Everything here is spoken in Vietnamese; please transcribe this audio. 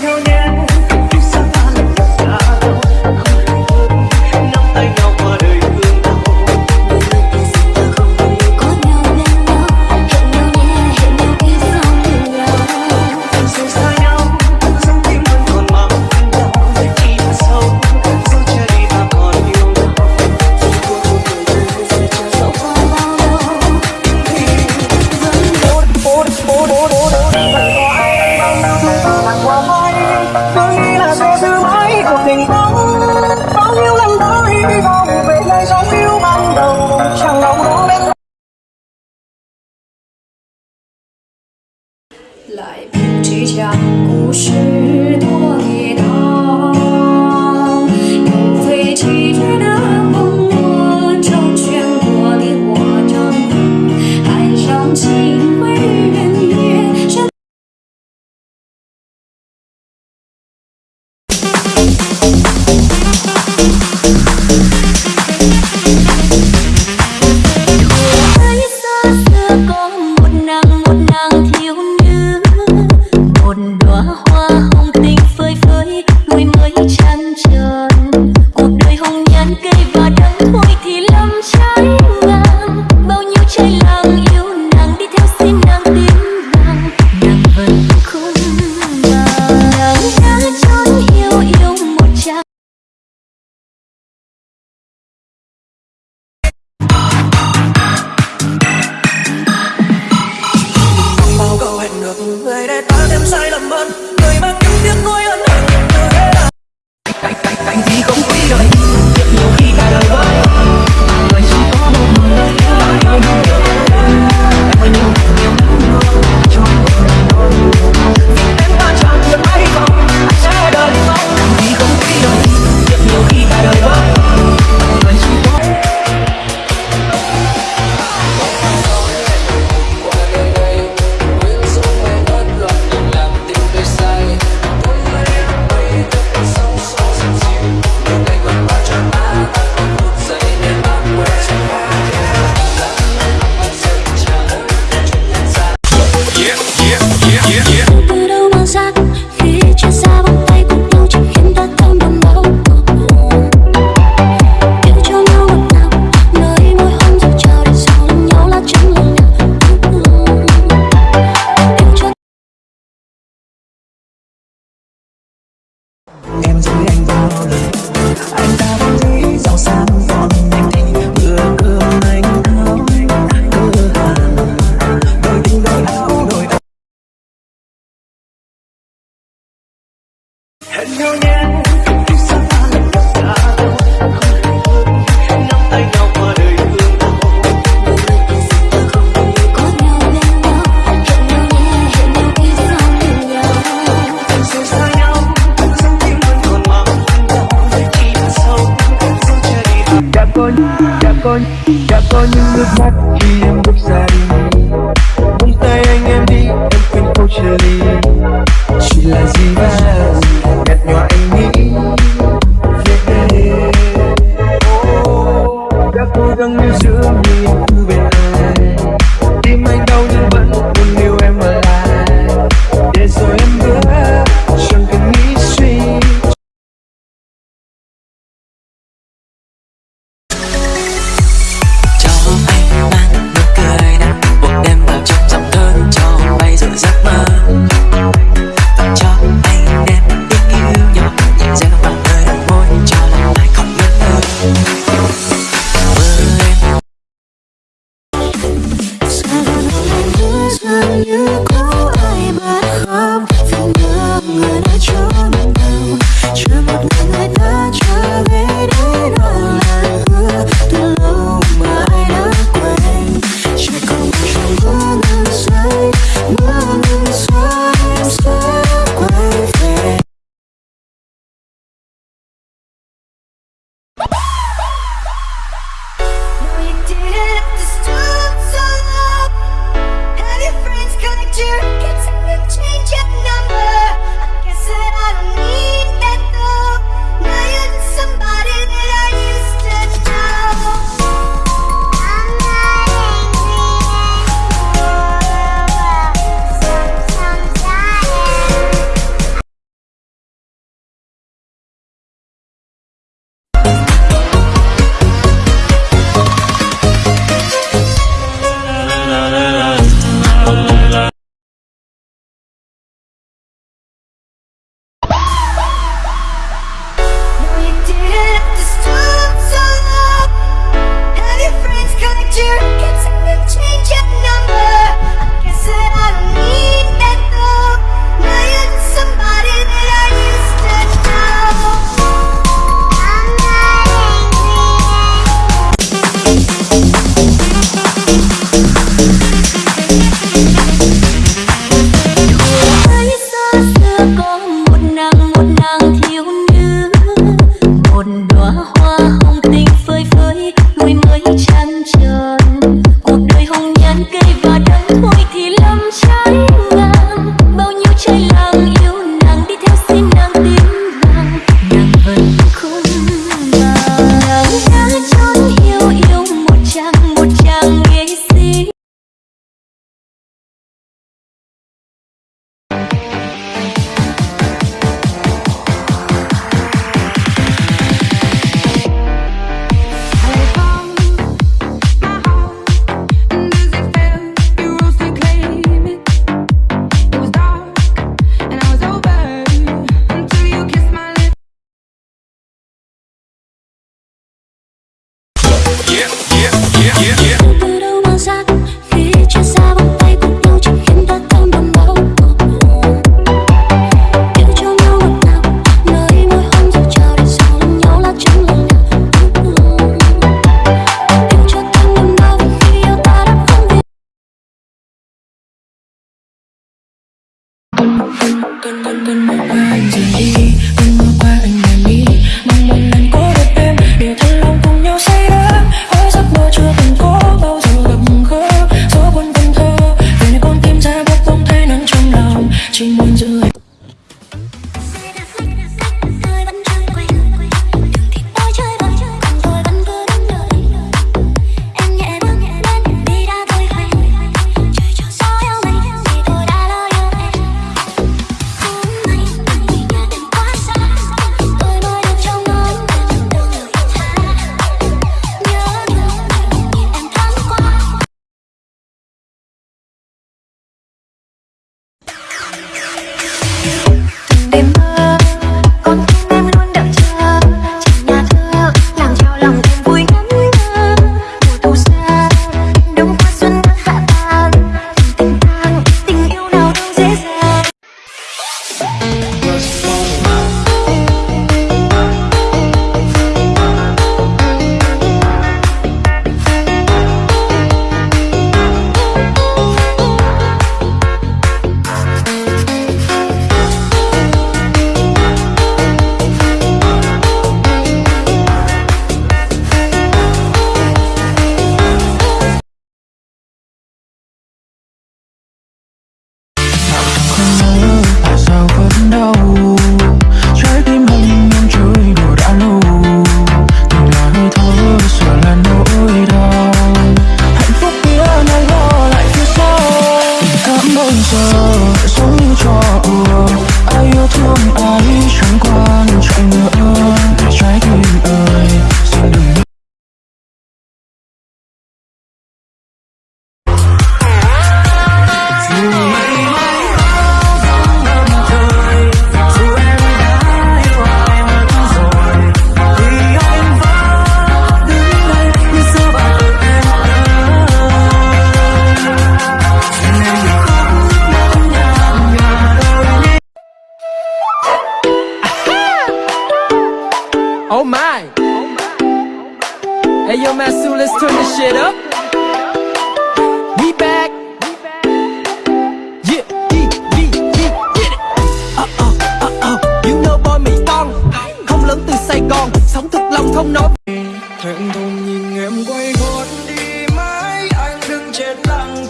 流年。来不及讲故事多跌宕 con cha con những nước mắt can open my mind to me. đến giờ sống như trò đùa ai yêu thương ai chẳng quan trọng nữa trái tim ơi Hey yo, Masu, let's turn this shit up. We back. Yeah, we, we, we, get it. Uh uh, uh uh, you know boy Mỹ Tân. Không lớn từ Sài Gòn, sống thực lòng không nói. Thẹn thùng nhìn em quay gót đi mãi, anh đừng chết lặng